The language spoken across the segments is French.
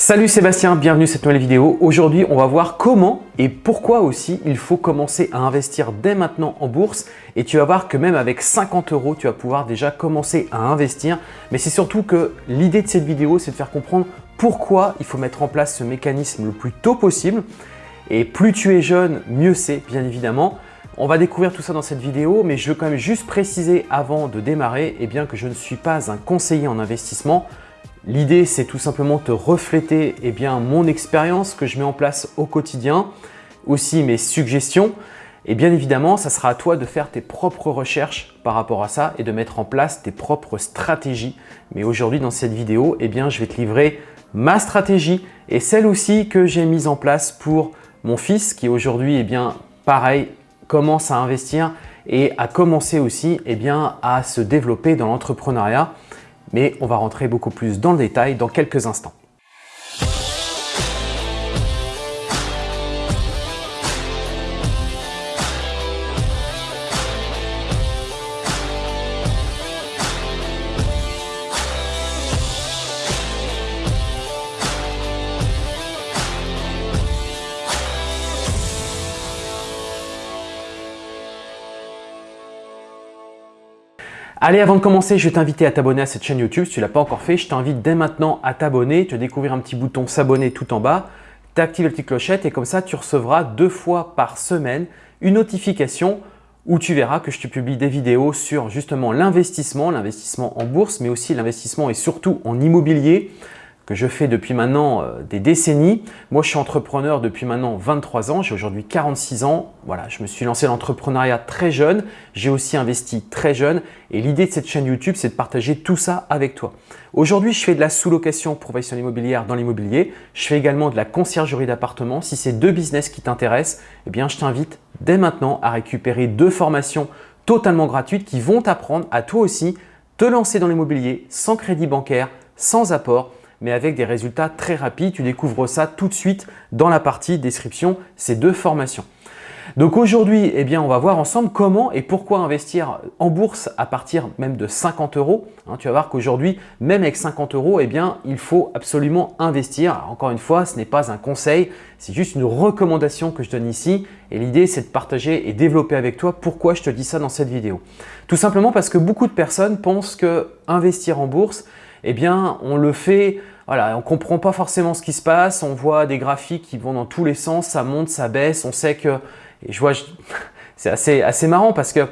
Salut Sébastien, bienvenue sur cette nouvelle vidéo. Aujourd'hui, on va voir comment et pourquoi aussi il faut commencer à investir dès maintenant en bourse. Et tu vas voir que même avec 50 euros, tu vas pouvoir déjà commencer à investir. Mais c'est surtout que l'idée de cette vidéo, c'est de faire comprendre pourquoi il faut mettre en place ce mécanisme le plus tôt possible. Et plus tu es jeune, mieux c'est, bien évidemment. On va découvrir tout ça dans cette vidéo, mais je veux quand même juste préciser avant de démarrer eh bien, que je ne suis pas un conseiller en investissement. L'idée, c'est tout simplement te refléter eh bien, mon expérience que je mets en place au quotidien, aussi mes suggestions. Et bien évidemment, ça sera à toi de faire tes propres recherches par rapport à ça et de mettre en place tes propres stratégies. Mais aujourd'hui, dans cette vidéo, eh bien, je vais te livrer ma stratégie et celle aussi que j'ai mise en place pour mon fils qui aujourd'hui, eh bien, pareil, commence à investir et a commencé aussi eh à se développer dans l'entrepreneuriat mais on va rentrer beaucoup plus dans le détail dans quelques instants. Allez, avant de commencer, je vais t'inviter à t'abonner à cette chaîne YouTube. Si tu ne l'as pas encore fait, je t'invite dès maintenant à t'abonner. Tu vas découvrir un petit bouton s'abonner tout en bas. Tu actives la petite clochette et comme ça, tu recevras deux fois par semaine une notification où tu verras que je te publie des vidéos sur justement l'investissement, l'investissement en bourse, mais aussi l'investissement et surtout en immobilier que je fais depuis maintenant euh, des décennies. Moi, je suis entrepreneur depuis maintenant 23 ans. J'ai aujourd'hui 46 ans. Voilà, je me suis lancé dans l'entrepreneuriat très jeune. J'ai aussi investi très jeune. Et l'idée de cette chaîne YouTube, c'est de partager tout ça avec toi. Aujourd'hui, je fais de la sous-location professionnelle immobilière dans l'immobilier. Je fais également de la conciergerie d'appartements. Si c'est deux business qui t'intéressent, eh bien, je t'invite dès maintenant à récupérer deux formations totalement gratuites qui vont t'apprendre à toi aussi te lancer dans l'immobilier sans crédit bancaire, sans apport mais avec des résultats très rapides. Tu découvres ça tout de suite dans la partie description, ces deux formations. Donc aujourd'hui, eh on va voir ensemble comment et pourquoi investir en bourse à partir même de 50 euros. Hein, tu vas voir qu'aujourd'hui, même avec 50 euros, eh il faut absolument investir. encore une fois, ce n'est pas un conseil, c'est juste une recommandation que je donne ici. Et l'idée, c'est de partager et développer avec toi pourquoi je te dis ça dans cette vidéo. Tout simplement parce que beaucoup de personnes pensent que investir en bourse, eh bien, on le fait, on ne comprend pas forcément ce qui se passe, on voit des graphiques qui vont dans tous les sens, ça monte, ça baisse, on sait que, et je vois, c'est assez, assez marrant parce que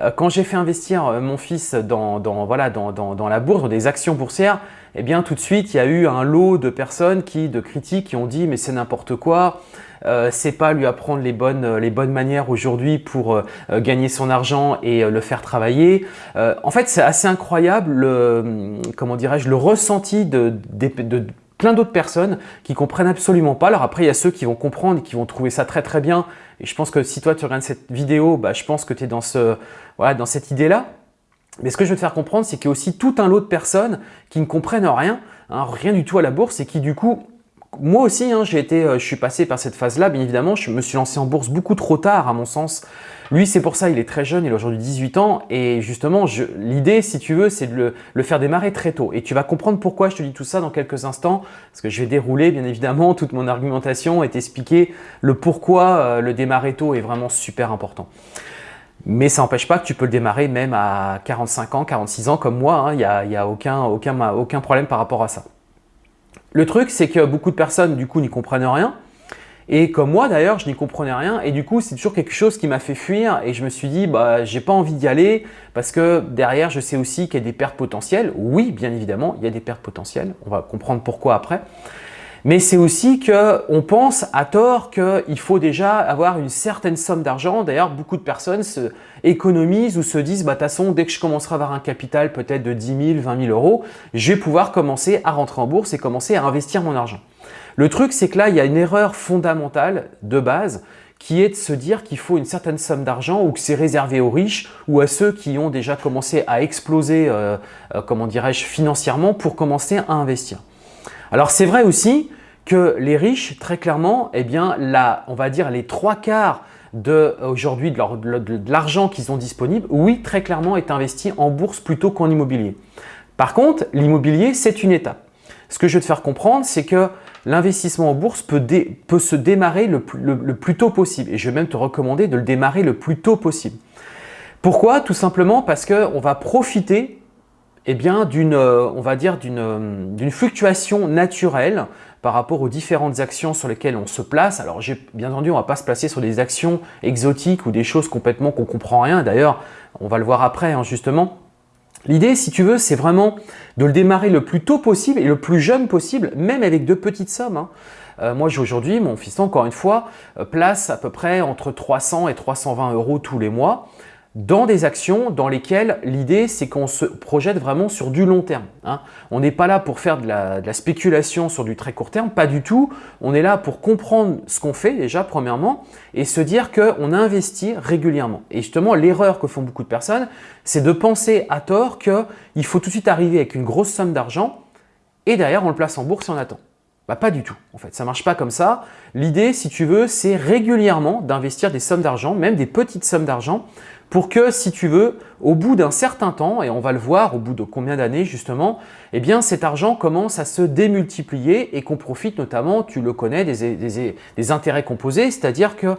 euh, quand j'ai fait investir euh, mon fils dans, voilà, dans, dans, la bourse, dans des actions boursières, eh bien tout de suite, il y a eu un lot de personnes qui, de critiques qui ont dit « mais c'est n'importe quoi, euh, c'est pas lui apprendre les bonnes, les bonnes manières aujourd'hui pour gagner son argent et le faire travailler. en fait, c'est assez incroyable le, comment dirais-je, le ressenti de, de plein d'autres personnes qui comprennent absolument pas. Alors après, il y a ceux qui vont comprendre et qui vont trouver ça très très bien. Et je pense que si toi tu regardes cette vidéo, bah, je pense que tu es dans, ce, voilà, dans cette idée-là. Mais ce que je veux te faire comprendre, c'est qu'il y a aussi tout un lot de personnes qui ne comprennent rien, hein, rien du tout à la bourse et qui du coup moi aussi, hein, j'ai été, euh, je suis passé par cette phase-là, bien évidemment. Je me suis lancé en bourse beaucoup trop tard, à mon sens. Lui, c'est pour ça, il est très jeune, il a aujourd'hui 18 ans. Et justement, l'idée, si tu veux, c'est de le, faire démarrer très tôt. Et tu vas comprendre pourquoi je te dis tout ça dans quelques instants. Parce que je vais dérouler, bien évidemment, toute mon argumentation et t'expliquer le pourquoi euh, le démarrer tôt est vraiment super important. Mais ça n'empêche pas que tu peux le démarrer même à 45 ans, 46 ans comme moi. Hein. Il n'y a, aucun problème par rapport à ça. Le truc, c'est que beaucoup de personnes, du coup, n'y comprennent rien. Et comme moi d'ailleurs, je n'y comprenais rien et du coup, c'est toujours quelque chose qui m'a fait fuir et je me suis dit, bah, j'ai pas envie d'y aller parce que derrière, je sais aussi qu'il y a des pertes potentielles. Oui, bien évidemment, il y a des pertes potentielles. On va comprendre pourquoi après. Mais c'est aussi qu'on pense à tort qu'il faut déjà avoir une certaine somme d'argent. D'ailleurs, beaucoup de personnes se économisent ou se disent bah, « de toute façon, dès que je commencerai à avoir un capital peut-être de 10 000, 20 000 euros, je vais pouvoir commencer à rentrer en bourse et commencer à investir mon argent ». Le truc, c'est que là, il y a une erreur fondamentale de base qui est de se dire qu'il faut une certaine somme d'argent ou que c'est réservé aux riches ou à ceux qui ont déjà commencé à exploser, euh, euh, comment dirais-je, financièrement pour commencer à investir. Alors c'est vrai aussi que les riches, très clairement, eh bien, on va dire les trois quarts aujourd'hui de l'argent qu'ils ont disponible, oui, très clairement, est investi en bourse plutôt qu'en immobilier. Par contre, l'immobilier, c'est une étape. Ce que je veux te faire comprendre, c'est que l'investissement en bourse peut, se démarrer le, plus tôt possible. Et je vais même te recommander de le démarrer le plus tôt possible. Pourquoi? Tout simplement parce qu'on va profiter eh bien, d'une, euh, on va dire, euh, d'une fluctuation naturelle par rapport aux différentes actions sur lesquelles on se place. Alors, bien entendu, on ne va pas se placer sur des actions exotiques ou des choses complètement qu'on ne comprend rien. D'ailleurs, on va le voir après, hein, justement. L'idée, si tu veux, c'est vraiment de le démarrer le plus tôt possible et le plus jeune possible, même avec de petites sommes. Hein. Euh, moi, aujourd'hui, mon fils, encore une fois, place à peu près entre 300 et 320 euros tous les mois dans des actions dans lesquelles l'idée c'est qu'on se projette vraiment sur du long terme. Hein. On n'est pas là pour faire de la, spéculation sur du très court terme, pas du tout. On est là pour comprendre ce qu'on fait déjà premièrement et se dire qu'on investit régulièrement. Et justement l'erreur que font beaucoup de personnes, c'est de penser à tort qu'il faut tout de suite arriver avec une grosse somme d'argent et derrière on le place en bourse et on attend. Bah, pas du tout, en fait, ça marche pas comme ça. L'idée, si tu veux, c'est régulièrement d'investir des sommes d'argent, même des petites sommes d'argent, pour que, si tu veux, au bout d'un certain temps, et on va le voir au bout de combien d'années justement, eh bien cet argent commence à se démultiplier et qu'on profite notamment, tu le connais, des, intérêts composés, c'est-à-dire que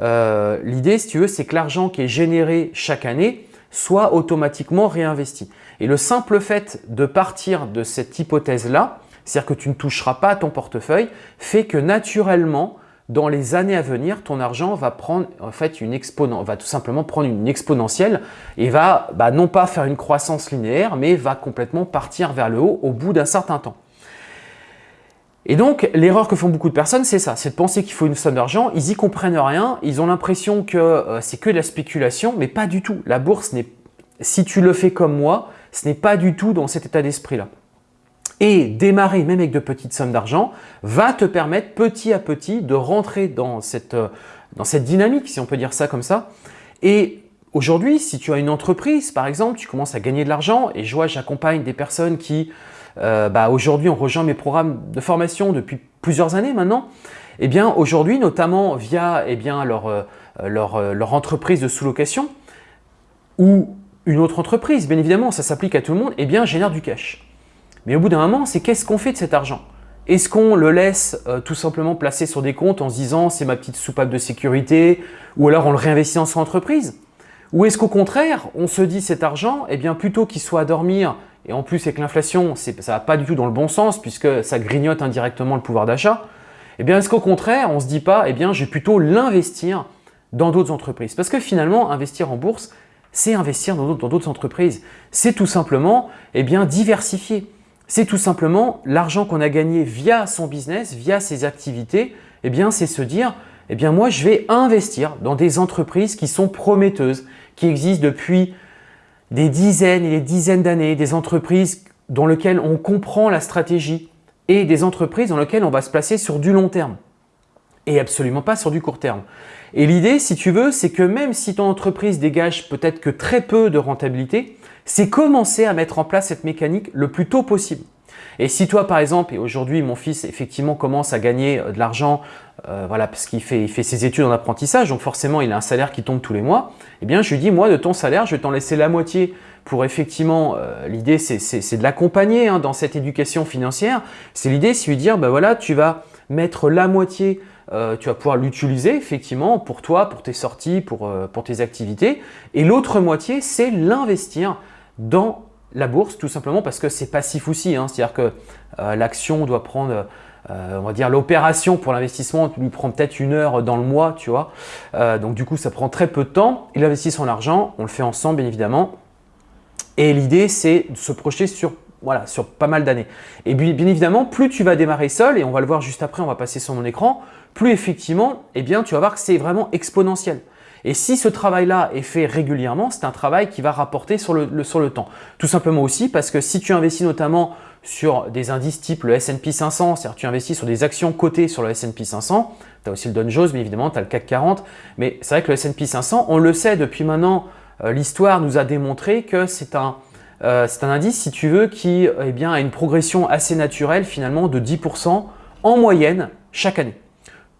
euh, l'idée, si tu veux, c'est que l'argent qui est généré chaque année soit automatiquement réinvesti. Et le simple fait de partir de cette hypothèse-là, c'est-à-dire que tu ne toucheras pas à ton portefeuille, fait que naturellement, dans les années à venir, ton argent va prendre en fait une va tout simplement prendre une exponentielle et va bah, non pas faire une croissance linéaire, mais va complètement partir vers le haut au bout d'un certain temps. Et donc, l'erreur que font beaucoup de personnes, c'est ça, c'est de penser qu'il faut une somme d'argent, ils y comprennent rien, ils ont l'impression que euh, c'est que de la spéculation, mais pas du tout. La bourse, si tu le fais comme moi, ce n'est pas du tout dans cet état d'esprit-là et démarrer même avec de petites sommes d'argent va te permettre petit à petit de rentrer dans cette, euh, dans cette dynamique, si on peut dire ça comme ça. Et aujourd'hui, si tu as une entreprise, par exemple, tu commences à gagner de l'argent et je vois, j'accompagne des personnes qui euh, bah, aujourd'hui ont rejoint mes programmes de formation depuis plusieurs années maintenant. Eh bien, aujourd'hui, notamment via eh bien, leur, euh, leur entreprise de sous-location ou une autre entreprise, bien évidemment, ça s'applique à tout le monde, eh bien, génère du cash. Mais au bout d'un moment, c'est qu'est-ce qu'on fait de cet argent? Est-ce qu'on le laisse euh, tout simplement placer sur des comptes en se disant c'est ma petite soupape de sécurité ou alors on le réinvestit dans son entreprise Ou est-ce qu'au contraire, on se dit cet argent, eh bien plutôt qu'il soit à dormir et en plus avec l'inflation, ça ne va pas du tout dans le bon sens puisque ça grignote indirectement le pouvoir d'achat, eh bien est-ce qu'au contraire, on ne se dit pas, eh bien je vais plutôt l'investir dans d'autres entreprises? Parce que finalement, investir en bourse, c'est investir dans d'autres entreprises. C'est tout simplement eh bien, diversifier c'est tout simplement l'argent qu'on a gagné via son business, via ses activités, eh bien c'est se dire, eh bien moi je vais investir dans des entreprises qui sont prometteuses, qui existent depuis des dizaines et des dizaines d'années, des entreprises dans lesquelles on comprend la stratégie et des entreprises dans lesquelles on va se placer sur du long terme et absolument pas sur du court terme. Et l'idée, si tu veux, c'est que même si ton entreprise dégage peut-être que très peu de rentabilité, c'est commencer à mettre en place cette mécanique le plus tôt possible. Et si toi, par exemple, et aujourd'hui, mon fils, effectivement, commence à gagner euh, de l'argent, euh, voilà, parce qu'il fait, il fait ses études en apprentissage, donc forcément, il a un salaire qui tombe tous les mois, eh bien, je lui dis, moi, de ton salaire, je vais t'en laisser la moitié pour effectivement, euh, l'idée, c'est de l'accompagner hein, dans cette éducation financière. C'est l'idée, c'est lui dire, ben voilà, tu vas mettre la moitié tu vas pouvoir l'utiliser effectivement pour toi, pour tes sorties, pour, pour tes activités. Et l'autre moitié, c'est l'investir dans la bourse, tout simplement parce que c'est passif aussi. Hein. C'est-à-dire que euh, l'action doit prendre, euh, on va dire l'opération pour l'investissement lui prend peut-être une heure dans le mois, tu vois. Euh, donc du coup, ça prend très peu de temps. Il investit son argent, on le fait ensemble bien évidemment. Et l'idée, c'est de se projeter sur voilà, sur pas mal d'années. Et bien, évidemment, plus tu vas démarrer seul, et on va le voir juste après, on va passer sur mon écran, plus effectivement, eh bien, tu vas voir que c'est vraiment exponentiel. Et si ce travail-là est fait régulièrement, c'est un travail qui va rapporter sur le, sur le temps. Tout simplement aussi parce que si tu investis notamment sur des indices type le S&P 500, c'est-à-dire tu investis sur des actions cotées sur le S&P 500, tu as aussi le Dow Jones, mais évidemment tu as le CAC 40, mais c'est vrai que le S&P 500, on le sait depuis maintenant, euh, l'histoire nous a démontré que c'est un, euh, un indice, si tu veux, qui eh bien, a une progression assez naturelle finalement de 10% en moyenne chaque année.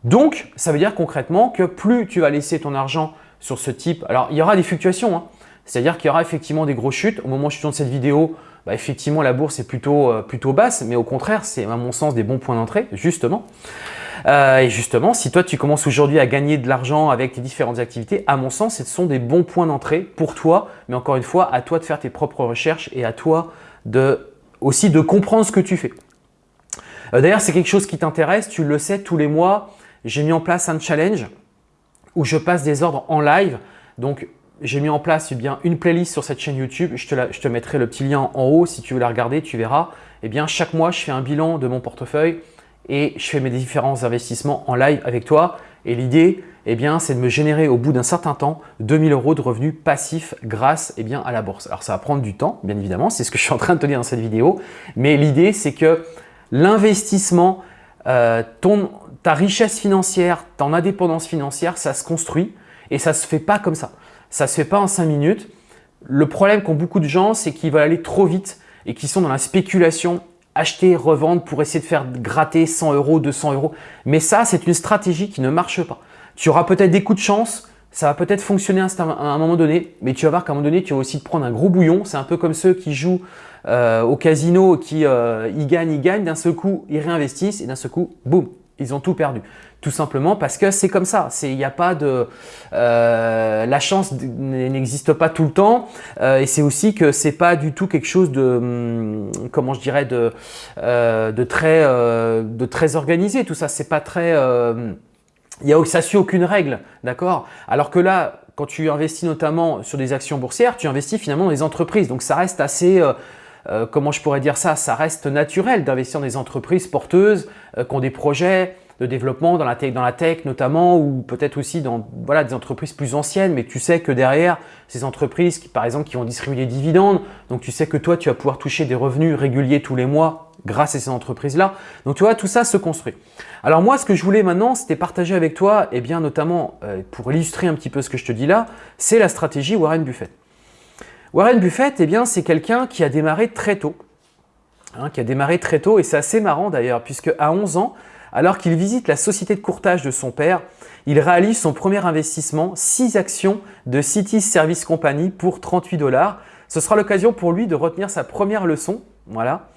Donc, ça veut dire concrètement que plus tu vas laisser ton argent sur ce type, alors il y aura des fluctuations, hein. C'est-à-dire qu'il y aura effectivement des grosses chutes. Au moment où je tourne cette vidéo, bah, effectivement, la bourse est euh, plutôt basse, mais au contraire, c'est à mon sens des bons points d'entrée, justement. Euh, et justement, si toi, tu commences aujourd'hui à gagner de l'argent avec tes différentes activités, à mon sens, ce sont des bons points d'entrée pour toi, mais encore une fois, à toi de faire tes propres recherches et à toi aussi de comprendre ce que tu fais. Euh, d'ailleurs, c'est quelque chose qui t'intéresse, tu le sais, tous les mois, j'ai mis en place un challenge où je passe des ordres en live. Donc, j'ai mis en place eh bien, une playlist sur cette chaîne YouTube. Je te, mettrai le petit lien en haut si tu veux la regarder, tu verras. Eh bien, chaque mois, je fais un bilan de mon portefeuille et je fais mes différents investissements en live avec toi. Et l'idée, eh bien, c'est de me générer au bout d'un certain temps 2000 euros de revenus passifs grâce eh bien, à la bourse. Alors, ça va prendre du temps, bien évidemment, c'est ce que je suis en train de te dire dans cette vidéo. Mais l'idée, c'est que l'investissement, euh, ta richesse financière, ton indépendance financière, ça se construit et ça ne se fait pas comme ça. Ça ne se fait pas en 5 minutes. Le problème qu'ont beaucoup de gens, c'est qu'ils veulent aller trop vite et qu'ils sont dans la spéculation, acheter, revendre pour essayer de faire gratter 100 euros, 200 euros. Mais ça, c'est une stratégie qui ne marche pas. Tu auras peut-être des coups de chance, ça va peut-être fonctionner à un moment donné, mais tu vas voir qu'à un moment donné, tu vas aussi te prendre un gros bouillon. C'est un peu comme ceux qui jouent euh, au casino, qui euh, gagnent, ils gagnent, d'un seul coup, ils réinvestissent et d'un seul coup, boum, ils ont tout perdu. Tout simplement parce que c'est comme ça. Il n'y a pas de… Euh, la chance n'existe pas tout le temps euh, et c'est aussi que c'est pas du tout quelque chose de… Hum, comment je dirais de, euh, de, très, de très organisé. Tout ça, c'est pas très… il y a, ça suit aucune règle, d'accord? Alors que là, quand tu investis notamment sur des actions boursières, tu investis finalement dans des entreprises. Donc ça reste assez… comment je pourrais dire ça? Ça reste naturel d'investir dans des entreprises porteuses qui ont des projets, de développement dans la tech, dans la tech notamment, ou peut-être aussi dans voilà, des entreprises plus anciennes, mais tu sais que derrière ces entreprises, par exemple, qui vont distribuer des dividendes, donc tu sais que toi, tu vas pouvoir toucher des revenus réguliers tous les mois grâce à ces entreprises-là. Donc tu vois, tout ça se construit. Alors moi, ce que je voulais maintenant, c'était partager avec toi, et eh bien notamment euh, pour illustrer un petit peu ce que je te dis là, c'est la stratégie Warren Buffett. Warren Buffett, eh bien, c'est quelqu'un qui a démarré très tôt. Hein, qui a démarré très tôt et c'est assez marrant d'ailleurs puisque à 11 ans, alors qu'il visite la société de courtage de son père, il réalise son premier investissement, 6 actions de City Service Company pour 38 dollars. Ce sera l'occasion pour lui de retenir sa première leçon voilà,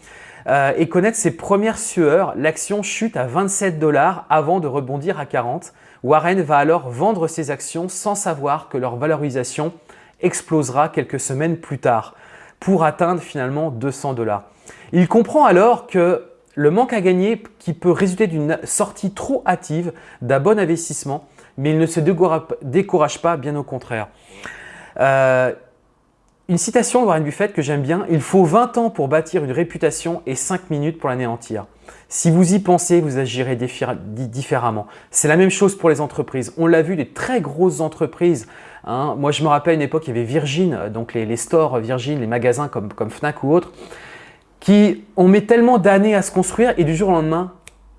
euh, et connaître ses premières sueurs. L'action chute à 27 dollars avant de rebondir à 40. Warren va alors vendre ses actions sans savoir que leur valorisation explosera quelques semaines plus tard pour atteindre finalement 200 dollars. Il comprend alors que le manque à gagner qui peut résulter d'une sortie trop hâtive d'un bon investissement, mais il ne se décourage pas, bien au contraire. Euh, une citation de Warren Buffett que j'aime bien, « Il faut 20 ans pour bâtir une réputation et 5 minutes pour l'anéantir. Si vous y pensez, vous agirez différemment. C'est la même chose pour les entreprises. On l'a vu, des très grosses entreprises. Hein. Moi, je me rappelle une époque, il y avait Virgin, donc les, stores Virgin, les magasins comme, comme Fnac ou autres qui on met tellement d'années à se construire et du jour au lendemain,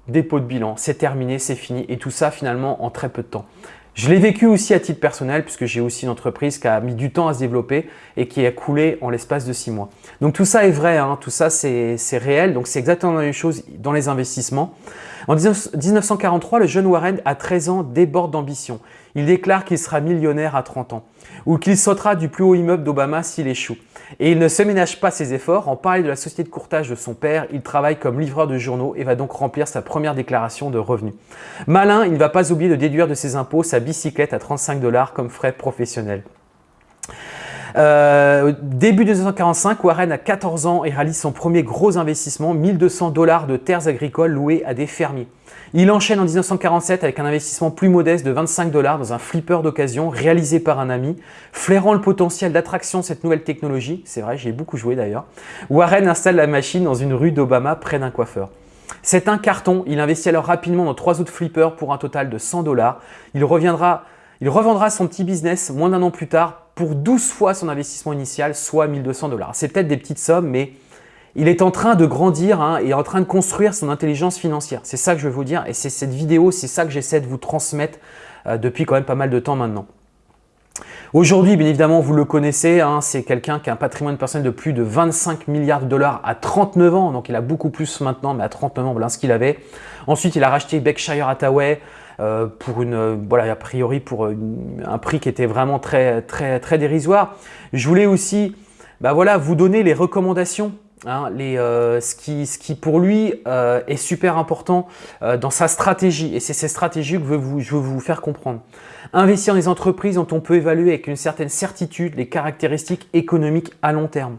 dépôt de bilan, c'est terminé, c'est fini et tout ça finalement en très peu de temps. Je l'ai vécu aussi à titre personnel puisque j'ai aussi une entreprise qui a mis du temps à se développer et qui a coulé en l'espace de six mois. Donc tout ça est vrai, hein, tout ça c'est réel, donc c'est exactement la même chose dans les investissements. En 1943, le jeune Warren, à 13 ans, déborde d'ambition. Il déclare qu'il sera millionnaire à 30 ans ou qu'il sautera du plus haut immeuble d'Obama s'il échoue. Et il ne se ménage pas ses efforts. En parlant de la société de courtage de son père, il travaille comme livreur de journaux et va donc remplir sa première déclaration de revenus. Malin, il ne va pas oublier de déduire de ses impôts sa bicyclette à 35 dollars comme frais professionnels. Euh, début 1945, Warren a 14 ans et réalise son premier gros investissement, 1200 dollars de terres agricoles louées à des fermiers. Il enchaîne en 1947 avec un investissement plus modeste de 25 dollars dans un flipper d'occasion réalisé par un ami. Flairant le potentiel d'attraction de cette nouvelle technologie, c'est vrai, j'y ai beaucoup joué d'ailleurs, Warren installe la machine dans une rue d'Obama près d'un coiffeur. C'est un carton, il investit alors rapidement dans trois autres flippers pour un total de 100 dollars. Il il revendra son petit business moins d'un an plus tard pour 12 fois son investissement initial, soit 1200 dollars. C'est peut-être des petites sommes, mais il est en train de grandir hein, et en train de construire son intelligence financière. C'est ça que je veux vous dire et c'est cette vidéo, c'est ça que j'essaie de vous transmettre euh, depuis quand même pas mal de temps maintenant. Aujourd'hui, bien évidemment, vous le connaissez, hein, c'est quelqu'un qui a un patrimoine personnel de plus de 25 milliards de dollars à 39 ans, donc il a beaucoup plus maintenant, mais à 39 ans, voilà ce qu'il avait. Ensuite, il a racheté Berkshire Hathaway, pour une, voilà, a priori pour un prix qui était vraiment très, très, très dérisoire. Je voulais aussi bah voilà, vous donner les recommandations Hein, euh, ce, qui, pour lui euh, est super important euh, dans sa stratégie et c'est ces stratégies que je veux, vous, faire comprendre. Investir dans les entreprises dont on peut évaluer avec une certaine certitude les caractéristiques économiques à long terme.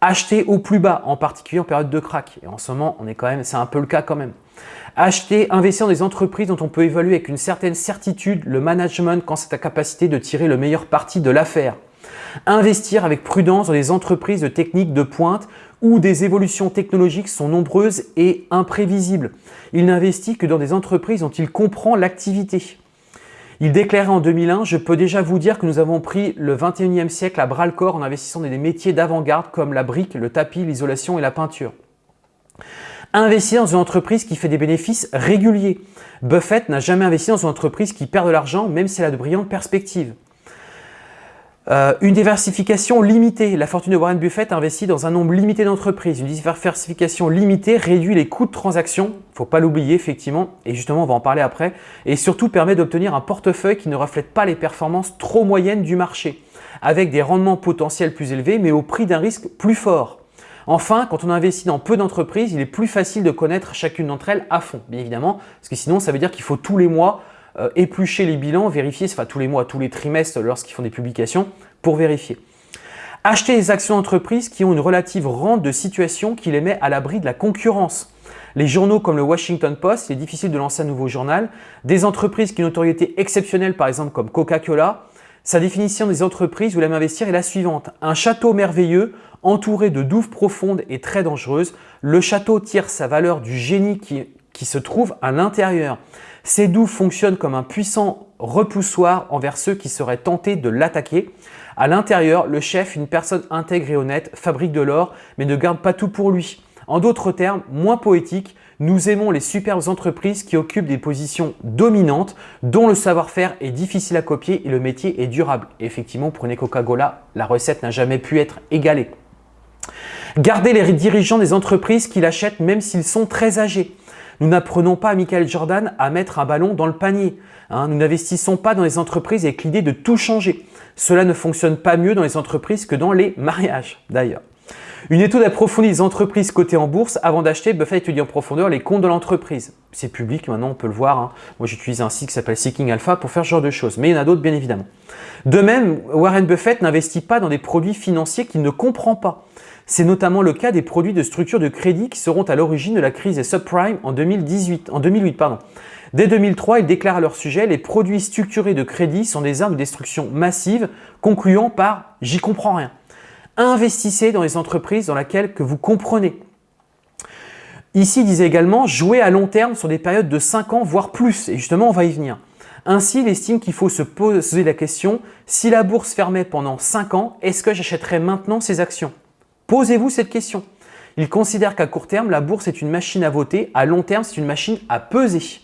Acheter au plus bas, en particulier en période de crack. Et en ce moment, on est quand même, c'est un peu le cas quand même. Acheter, investir dans des entreprises dont on peut évaluer avec une certaine certitude le management quand c'est ta capacité de tirer le meilleur parti de l'affaire. Investir avec prudence dans des entreprises de techniques de pointe où des évolutions technologiques sont nombreuses et imprévisibles. Il n'investit que dans des entreprises dont il comprend l'activité. Il déclarait en 2001 « Je peux déjà vous dire que nous avons pris le 21e siècle à bras-le-corps en investissant dans des métiers d'avant-garde comme la brique, le tapis, l'isolation et la peinture. » Investir dans une entreprise qui fait des bénéfices réguliers. Buffett n'a jamais investi dans une entreprise qui perd de l'argent même si elle a de brillantes perspectives. Euh, une diversification limitée. La fortune de Warren Buffett investit dans un nombre limité d'entreprises. Une diversification limitée réduit les coûts de transaction, faut pas l'oublier effectivement, et justement on va en parler après, et surtout permet d'obtenir un portefeuille qui ne reflète pas les performances trop moyennes du marché, avec des rendements potentiels plus élevés mais au prix d'un risque plus fort. Enfin, quand on investit dans peu d'entreprises, il est plus facile de connaître chacune d'entre elles à fond, bien évidemment, parce que sinon ça veut dire qu'il faut tous les mois euh, éplucher les bilans, vérifier, enfin tous les mois, tous les trimestres lorsqu'ils font des publications pour vérifier. Acheter des actions d'entreprise qui ont une relative rente de situation qui les met à l'abri de la concurrence. Les journaux comme le Washington Post, il est difficile de lancer un nouveau journal. Des entreprises qui ont une notoriété exceptionnelle, par exemple comme Coca-Cola. Sa définition des entreprises où l'aime investir est la suivante. Un château merveilleux entouré de douves profondes et très dangereuses. Le château tire sa valeur du génie qui, qui se trouve à l'intérieur. Ces douves fonctionnent comme un puissant repoussoir envers ceux qui seraient tentés de l'attaquer. À l'intérieur, le chef, une personne intègre et honnête, fabrique de l'or, mais ne garde pas tout pour lui. En d'autres termes, moins poétiques, nous aimons les superbes entreprises qui occupent des positions dominantes, dont le savoir-faire est difficile à copier et le métier est durable. effectivement, une Coca-Cola, la recette n'a jamais pu être égalée. Gardez les dirigeants des entreprises qui l'achètent même s'ils sont très âgés. Nous n'apprenons pas à Michael Jordan à mettre un ballon dans le panier. Hein. nous n'investissons pas dans les entreprises avec l'idée de tout changer. Cela ne fonctionne pas mieux dans les entreprises que dans les mariages d'ailleurs. Une étude approfondie des entreprises cotées en bourse avant d'acheter Buffett étudie en profondeur les comptes de l'entreprise. C'est public maintenant, on peut le voir. Hein. Moi, j'utilise un site qui s'appelle Seeking Alpha pour faire ce genre de choses, mais il y en a d'autres bien évidemment. De même, Warren Buffett n'investit pas dans des produits financiers qu'il ne comprend pas. C'est notamment le cas des produits de structure de crédit qui seront à l'origine de la crise des subprimes en, 2018, en 2008. Pardon. Dès 2003, ils déclarent à leur sujet « Les produits structurés de crédit sont des armes de destruction massive, concluant par « J'y comprends rien ». Investissez dans les entreprises dans lesquelles que vous comprenez. Ici, il disait également « Jouer à long terme sur des périodes de 5 ans, voire plus ». Et justement, on va y venir. Ainsi, il estime qu'il faut se poser la question « Si la bourse fermait pendant 5 ans, est-ce que j'achèterais maintenant ces actions ?» Posez-vous cette question. Il considère qu'à court terme, la bourse est une machine à voter, à long terme, c'est une machine à peser.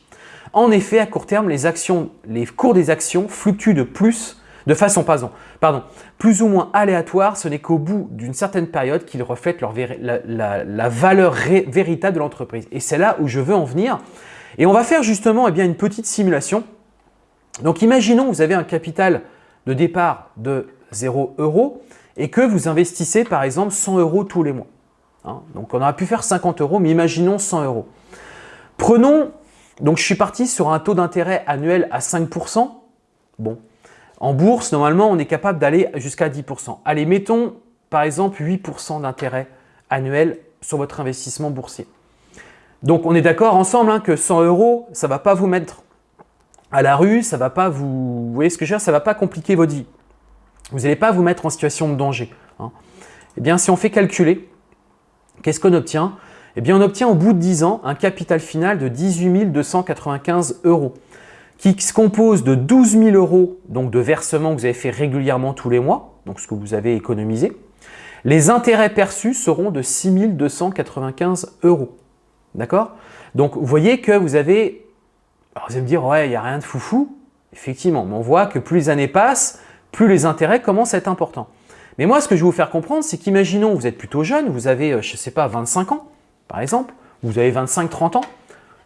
En effet, à court terme, les, cours des actions fluctuent de plus, de façon pardon, plus ou moins aléatoire. Ce n'est qu'au bout d'une certaine période qu'ils reflètent la, valeur véritable de l'entreprise. Et c'est là où je veux en venir. Et on va faire justement eh bien, une petite simulation. Donc imaginons vous avez un capital de départ de 0 euros et que vous investissez par exemple 100 euros tous les mois. Hein. donc on aurait pu faire 50 euros, mais imaginons 100 euros. Prenons, donc je suis parti sur un taux d'intérêt annuel à 5%. Bon, en bourse, normalement, on est capable d'aller jusqu'à 10%. Allez, mettons par exemple 8% d'intérêt annuel sur votre investissement boursier. Donc on est d'accord ensemble hein, que 100 euros, ça ne va pas vous mettre à la rue, ça va pas vous, vous voyez ce que je veux dire, ça va pas compliquer votre vie. Vous n'allez pas vous mettre en situation de danger. Hein. Eh bien, si on fait calculer, qu'est-ce qu'on obtient? Eh bien, on obtient au bout de 10 ans un capital final de 18 295 euros qui se compose de 12 000 euros donc de versements que vous avez fait régulièrement tous les mois, donc ce que vous avez économisé. Les intérêts perçus seront de 6 295 euros. D'accord? Donc, vous voyez que vous avez… Alors, vous allez me dire, ouais, il n'y a rien de foufou. Effectivement, mais on voit que plus les années passent, plus les intérêts commencent à être importants. Mais moi, ce que je vais vous faire comprendre, c'est qu'imaginons, vous êtes plutôt jeune, vous avez, euh, je sais pas, 25 ans, par exemple, vous avez 25-30 ans,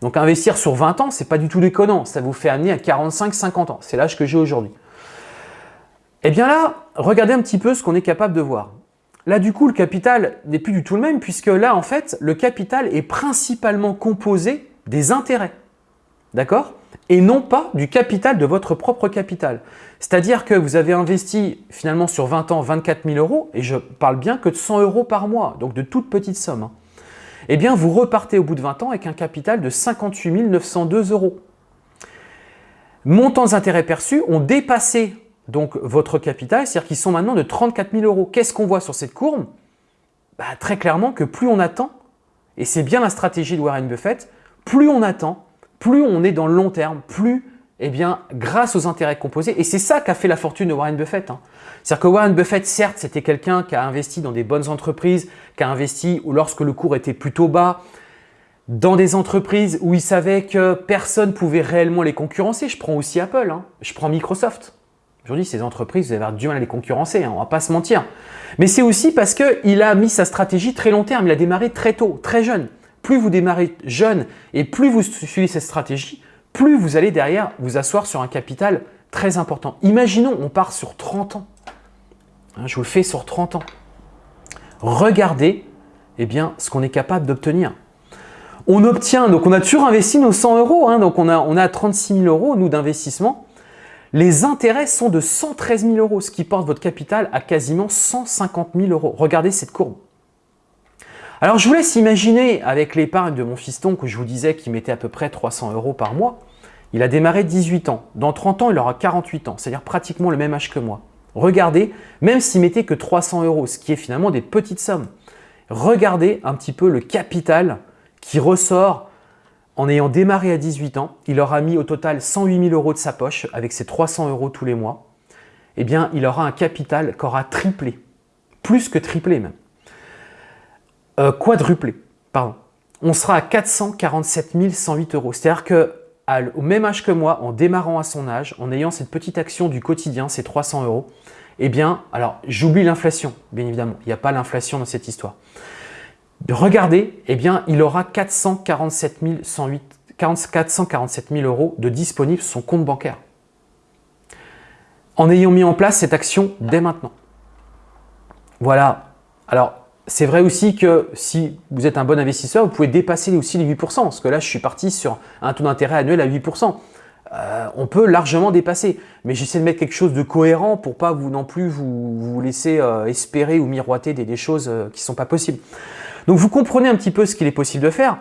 Donc investir sur 20 ans, ce n'est pas du tout déconnant. Ça vous fait amener à 45-50 ans. C'est l'âge que j'ai aujourd'hui. Et eh bien là, regardez un petit peu ce qu'on est capable de voir. Là, du coup, le capital n'est plus du tout le même puisque là, en fait, le capital est principalement composé des intérêts. D'accord? Et non pas du capital de votre propre capital. C'est-à-dire que vous avez investi finalement sur 20 ans 24 000 euros et je parle bien que de 100 euros par mois, donc de toute petite somme. Hein. Eh bien, vous repartez au bout de 20 ans avec un capital de 58 902 euros. Montants d'intérêts perçus ont dépassé donc votre capital, c'est-à-dire qu'ils sont maintenant de 34 000 euros. Qu'est-ce qu'on voit sur cette courbe? Bah, Très clairement que plus on attend, et c'est bien la stratégie de Warren Buffett, plus on attend, plus on est dans le long terme, plus, eh bien, grâce aux intérêts composés, et c'est ça qu'a fait la fortune de Warren Buffett. Hein. C'est-à-dire que Warren Buffett, certes, c'était quelqu'un qui a investi dans des bonnes entreprises, qui a investi lorsque le cours était plutôt bas, dans des entreprises où il savait que personne pouvait réellement les concurrencer. Je prends aussi Apple, hein. je prends Microsoft. Aujourd'hui, ces entreprises, vous allez avoir du mal à les concurrencer, hein, on ne va pas se mentir. Mais c'est aussi parce qu'il a mis sa stratégie très long terme, il a démarré très tôt, très jeune. Plus vous démarrez jeune et plus vous suivez cette stratégie, plus vous allez derrière vous asseoir sur un capital très important. Imaginons, on part sur 30 ans. Hein, je vous le fais sur 30 ans. Regardez eh bien, ce qu'on est capable d'obtenir. On obtient, donc on a toujours investi nos 100 euros, hein, donc on a, on a 36 000 euros, nous, d'investissement. Les intérêts sont de 113 000 euros, ce qui porte votre capital à quasiment 150 000 euros. Regardez cette courbe. Alors, je vous laisse imaginer avec l'épargne de mon fiston que je vous disais qu'il mettait à peu près 300 euros par mois. Il a démarré 18 ans. Dans 30 ans, il aura 48 ans, c'est-à-dire pratiquement le même âge que moi. Regardez, même s'il mettait que 300 euros, ce qui est finalement des petites sommes, regardez un petit peu le capital qui ressort en ayant démarré à 18 ans, il aura mis au total 108 000 euros de sa poche avec ses 300 euros tous les mois. Eh bien, il aura un capital qui aura triplé, plus que triplé même. Euh, quadruplé, pardon. On sera à 447 108 euros. C'est-à-dire qu'au même âge que moi, en démarrant à son âge, en ayant cette petite action du quotidien, ces 300 euros, eh bien, alors j'oublie l'inflation, bien évidemment. Il n'y a pas l'inflation dans cette histoire regardez, eh bien, il aura 447 000, euros de disponibles sur son compte bancaire. En ayant mis en place cette action dès maintenant. Voilà. Alors, c'est vrai aussi que si vous êtes un bon investisseur, vous pouvez dépasser aussi les 8%, parce que là, je suis parti sur un taux d'intérêt annuel à 8%. Euh, on peut largement dépasser. Mais j'essaie de mettre quelque chose de cohérent pour pas vous non plus vous, laisser euh, espérer ou miroiter des, choses euh, qui ne sont pas possibles. Donc vous comprenez un petit peu ce qu'il est possible de faire.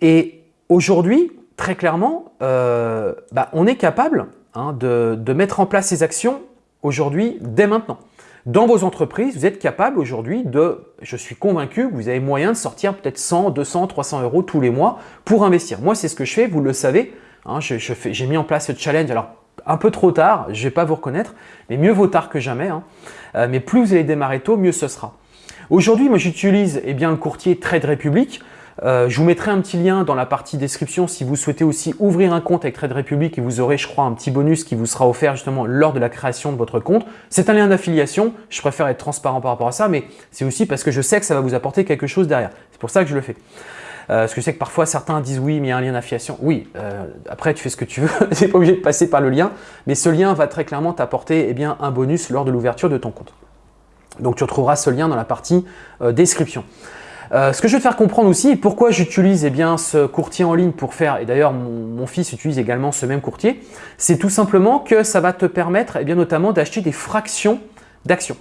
Et aujourd'hui, très clairement, bah, on est capable hein, de, mettre en place ces actions aujourd'hui, dès maintenant. Dans vos entreprises, vous êtes capable aujourd'hui de, je suis convaincu que vous avez moyen de sortir peut-être 100, 200, 300 euros tous les mois pour investir. Moi, c'est ce que je fais, vous le savez. Hein, j'ai mis en place ce challenge. Alors, un peu trop tard, je ne vais pas vous reconnaître, mais mieux vaut tard que jamais. Hein. Euh, mais plus vous allez démarrer tôt, mieux ce sera. Aujourd'hui, moi j'utilise eh bien, le courtier Trade Republic. Euh, je vous mettrai un petit lien dans la partie description si vous souhaitez aussi ouvrir un compte avec Trade Republic et vous aurez, je crois, un petit bonus qui vous sera offert justement lors de la création de votre compte. C'est un lien d'affiliation. Je préfère être transparent par rapport à ça, mais c'est aussi parce que je sais que ça va vous apporter quelque chose derrière. C'est pour ça que je le fais. Euh, parce que je sais que parfois certains disent oui, mais il y a un lien d'affiliation. Oui, euh, après tu fais ce que tu veux, tu n'es pas obligé de passer par le lien, mais ce lien va très clairement t'apporter eh un bonus lors de l'ouverture de ton compte. Donc tu retrouveras ce lien dans la partie description. Euh, ce que je vais te faire comprendre aussi, pourquoi j'utilise eh ce courtier en ligne pour faire, et d'ailleurs mon, fils utilise également ce même courtier, c'est tout simplement que ça va te permettre eh bien, notamment d'acheter des fractions d'actions.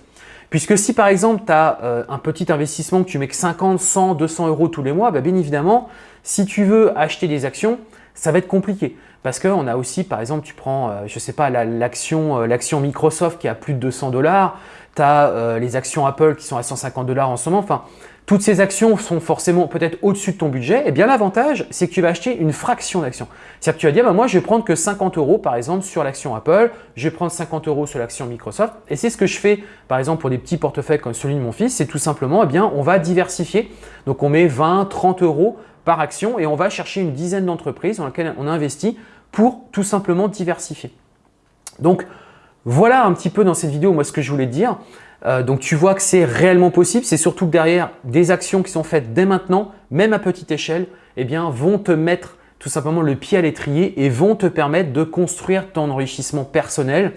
Puisque si par exemple tu as euh, un petit investissement que tu mets que 50, 100, 200 euros tous les mois, bah, bien évidemment, si tu veux acheter des actions, ça va être compliqué. Parce qu'on a aussi, par exemple, tu prends, je ne sais pas, l'action Microsoft qui a plus de 200 dollars, tu as euh, les actions Apple qui sont à 150 dollars en ce moment. Enfin, toutes ces actions sont forcément peut-être au-dessus de ton budget. Et eh bien l'avantage, c'est que tu vas acheter une fraction d'actions. C'est-à-dire que tu vas dire, bah, moi je vais prendre que 50 euros par exemple sur l'action Apple, je vais prendre 50 euros sur l'action Microsoft. Et c'est ce que je fais par exemple pour des petits portefeuilles comme celui de mon fils, c'est tout simplement, eh bien, on va diversifier. Donc on met 20, 30 euros par action et on va chercher une dizaine d'entreprises dans lesquelles on investit pour tout simplement diversifier. Donc, voilà un petit peu dans cette vidéo moi ce que je voulais te dire. Euh, donc tu vois que c'est réellement possible. C'est surtout que derrière, des actions qui sont faites dès maintenant, même à petite échelle, eh bien, vont te mettre tout simplement le pied à l'étrier et vont te permettre de construire ton enrichissement personnel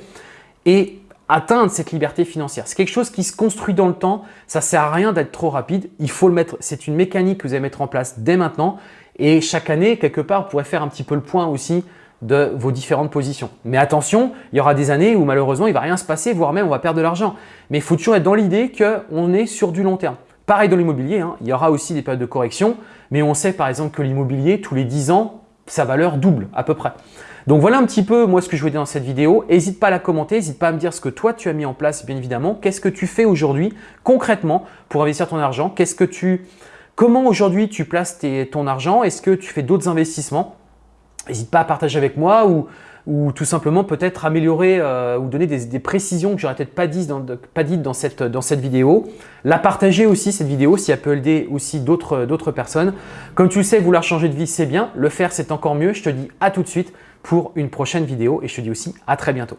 et atteindre cette liberté financière. C'est quelque chose qui se construit dans le temps. Ça ne sert à rien d'être trop rapide. Il faut le mettre. C'est une mécanique que vous allez mettre en place dès maintenant. Et chaque année, quelque part, vous pourrez faire un petit peu le point aussi de vos différentes positions. Mais attention, il y aura des années où malheureusement, il ne va rien se passer, voire même on va perdre de l'argent. Mais il faut toujours être dans l'idée qu'on est sur du long terme. Pareil dans l'immobilier, hein. il y aura aussi des périodes de correction, mais on sait par exemple que l'immobilier, tous les 10 ans, sa valeur double à peu près. Donc voilà un petit peu moi ce que je voulais dire dans cette vidéo. N'hésite pas à la commenter, n'hésite pas à me dire ce que toi tu as mis en place bien évidemment. Qu'est-ce que tu fais aujourd'hui concrètement pour investir ton argent? Comment aujourd'hui tu places ton argent? Est-ce que tu fais d'autres investissements? N'hésite pas à partager avec moi ou, ou tout simplement peut-être améliorer euh, ou donner des, précisions que j'aurais peut-être pas dites cette, dans cette vidéo. La partager aussi cette vidéo si elle peut aider aussi d'autres personnes. Comme tu le sais, vouloir changer de vie c'est bien, le faire c'est encore mieux. Je te dis à tout de suite pour une prochaine vidéo et je te dis aussi à très bientôt.